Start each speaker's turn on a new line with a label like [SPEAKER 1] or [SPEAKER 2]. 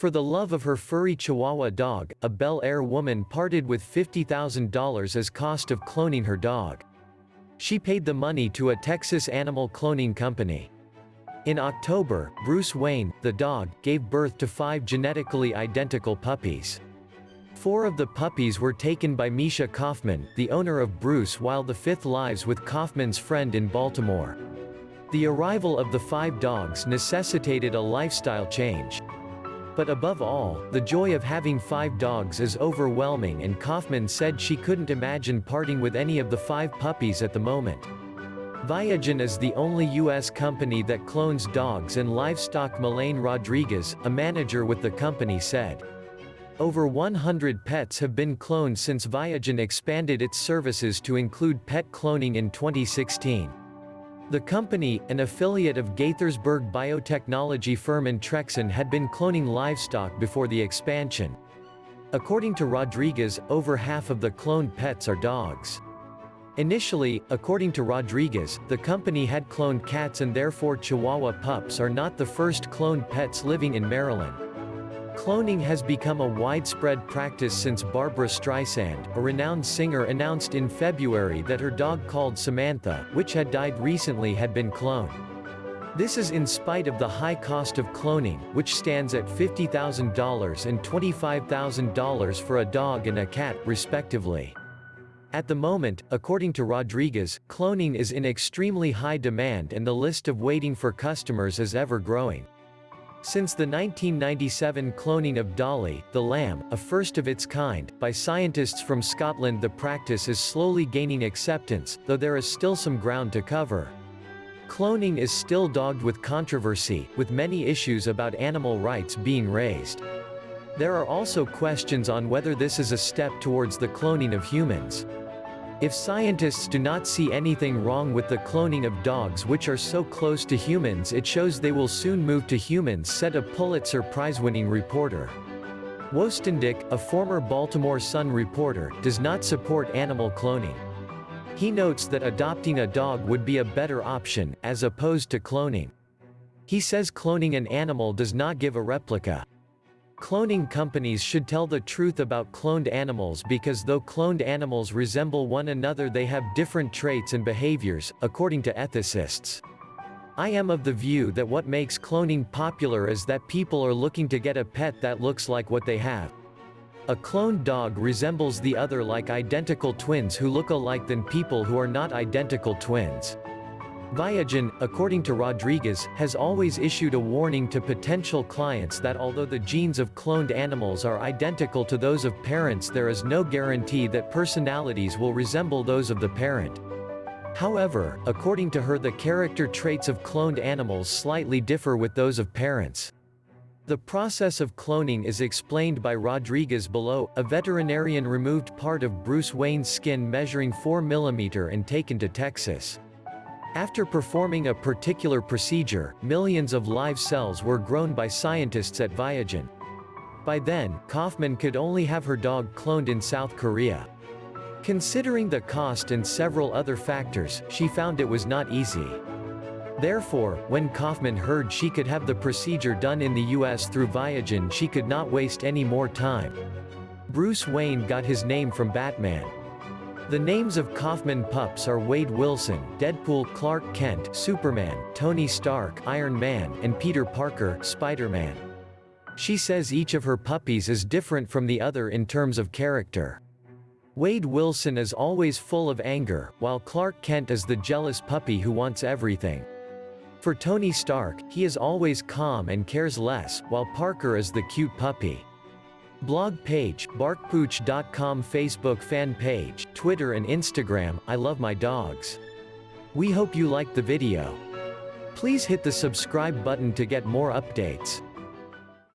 [SPEAKER 1] For the love of her furry Chihuahua dog, a Bel Air woman parted with $50,000 as cost of cloning her dog. She paid the money to a Texas animal cloning company. In October, Bruce Wayne, the dog, gave birth to five genetically identical puppies. Four of the puppies were taken by Misha Kaufman, the owner of Bruce while the fifth lives with Kaufman's friend in Baltimore. The arrival of the five dogs necessitated a lifestyle change. But above all, the joy of having five dogs is overwhelming and Kaufman said she couldn't imagine parting with any of the five puppies at the moment. Viagen is the only U.S. company that clones dogs and livestock Melaine Rodriguez, a manager with the company said. Over 100 pets have been cloned since Viagen expanded its services to include pet cloning in 2016. The company, an affiliate of Gaithersburg biotechnology firm Intrexon had been cloning livestock before the expansion. According to Rodriguez, over half of the cloned pets are dogs. Initially, according to Rodriguez, the company had cloned cats and therefore Chihuahua pups are not the first cloned pets living in Maryland. Cloning has become a widespread practice since Barbra Streisand, a renowned singer announced in February that her dog called Samantha, which had died recently had been cloned. This is in spite of the high cost of cloning, which stands at $50,000 and $25,000 for a dog and a cat, respectively. At the moment, according to Rodriguez, cloning is in extremely high demand and the list of waiting for customers is ever growing. Since the 1997 cloning of Dolly, the lamb, a first of its kind, by scientists from Scotland the practice is slowly gaining acceptance, though there is still some ground to cover. Cloning is still dogged with controversy, with many issues about animal rights being raised. There are also questions on whether this is a step towards the cloning of humans. If scientists do not see anything wrong with the cloning of dogs which are so close to humans it shows they will soon move to humans said a Pulitzer Prize-winning reporter. Woestendiek, a former Baltimore Sun reporter, does not support animal cloning. He notes that adopting a dog would be a better option, as opposed to cloning. He says cloning an animal does not give a replica. Cloning companies should tell the truth about cloned animals because though cloned animals resemble one another they have different traits and behaviors, according to ethicists. I am of the view that what makes cloning popular is that people are looking to get a pet that looks like what they have. A cloned dog resembles the other like identical twins who look alike than people who are not identical twins. Viagen, according to Rodriguez, has always issued a warning to potential clients that although the genes of cloned animals are identical to those of parents there is no guarantee that personalities will resemble those of the parent. However, according to her the character traits of cloned animals slightly differ with those of parents. The process of cloning is explained by Rodriguez below, a veterinarian removed part of Bruce Wayne's skin measuring 4 mm and taken to Texas. After performing a particular procedure, millions of live cells were grown by scientists at Viagen. By then, Kaufman could only have her dog cloned in South Korea. Considering the cost and several other factors, she found it was not easy. Therefore, when Kaufman heard she could have the procedure done in the US through Viagen she could not waste any more time. Bruce Wayne got his name from Batman. The names of Kaufman pups are Wade Wilson, Deadpool, Clark Kent, Superman, Tony Stark, Iron Man, and Peter Parker, Spider-Man. She says each of her puppies is different from the other in terms of character. Wade Wilson is always full of anger, while Clark Kent is the jealous puppy who wants everything. For Tony Stark, he is always calm and cares less, while Parker is the cute puppy. Blog page, barkpooch.com Facebook fan page, Twitter and Instagram, I love my dogs. We hope you liked the video. Please hit the subscribe button to get more updates.